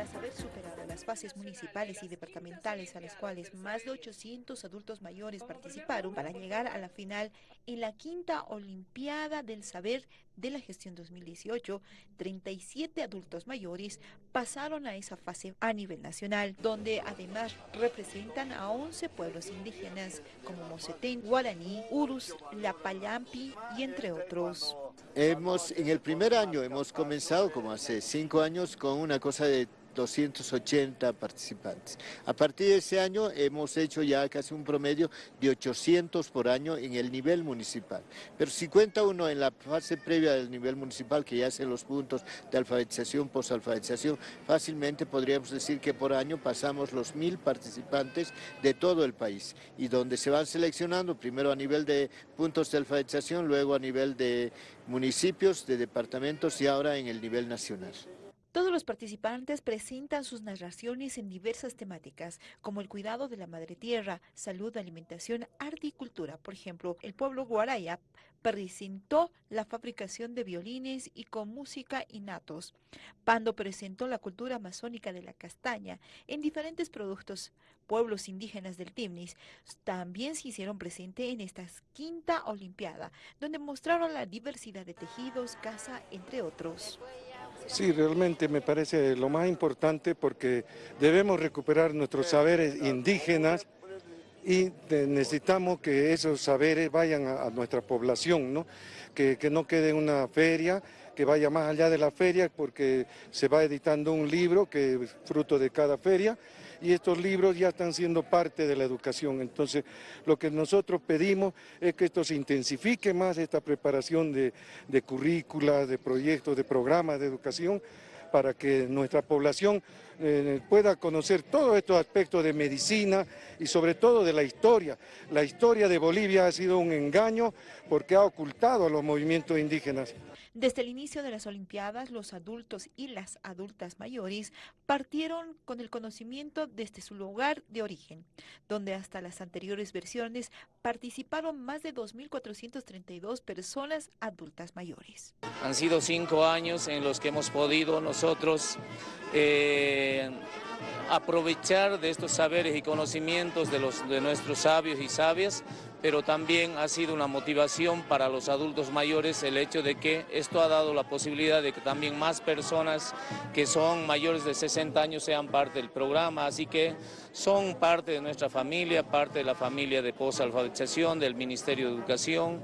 Tras haber superado las fases municipales y departamentales a las cuales más de 800 adultos mayores participaron para llegar a la final en la quinta Olimpiada del Saber de la Gestión 2018, 37 adultos mayores pasaron a esa fase a nivel nacional, donde además representan a 11 pueblos indígenas como Mosetén, Guaraní, Urus, Lapallampi y entre otros. Hemos, en el primer año hemos comenzado, como hace cinco años, con una cosa de 280 participantes. A partir de ese año hemos hecho ya casi un promedio de 800 por año en el nivel municipal. Pero si cuenta uno en la fase previa del nivel municipal, que ya hacen los puntos de alfabetización, posalfabetización, fácilmente podríamos decir que por año pasamos los mil participantes de todo el país y donde se van seleccionando primero a nivel de puntos de alfabetización, luego a nivel de municipios, de departamentos y ahora en el nivel nacional. Todos los participantes presentan sus narraciones en diversas temáticas, como el cuidado de la madre tierra, salud, alimentación, arte y cultura. Por ejemplo, el pueblo Guaraya presentó la fabricación de violines y con música innatos. Pando presentó la cultura amazónica de la castaña en diferentes productos. Pueblos indígenas del Timnis también se hicieron presente en esta quinta olimpiada, donde mostraron la diversidad de tejidos, casa, entre otros. Sí, realmente me parece lo más importante porque debemos recuperar nuestros saberes indígenas y necesitamos que esos saberes vayan a, nuestra población, ¿no? Que, que no quede una feria, que vaya más allá de la feria porque se va editando un libro que es fruto de cada feria y estos libros ya están siendo parte de la educación. Entonces, lo que nosotros pedimos es que esto se intensifique más, esta preparación de, de currículas, de proyectos, de programas de educación, para que nuestra población eh, pueda conocer todos estos aspectos de medicina y sobre todo de la historia. La historia de Bolivia ha sido un engaño porque ha ocultado a los movimientos indígenas. Desde el inicio de las Olimpiadas, los adultos y las adultas mayores partieron con el conocimiento desde su lugar de origen, donde hasta las anteriores versiones participaron más de 2.432 personas adultas mayores. Han sido cinco años en los que hemos podido nosotros eh, aprovechar de estos saberes y conocimientos de, los, de nuestros sabios y sabias pero también ha sido una motivación para los adultos mayores el hecho de que esto ha dado la posibilidad de que también más personas que son mayores de 60 años sean parte del programa, así que son parte de nuestra familia, parte de la familia de posalfabetización, del Ministerio de Educación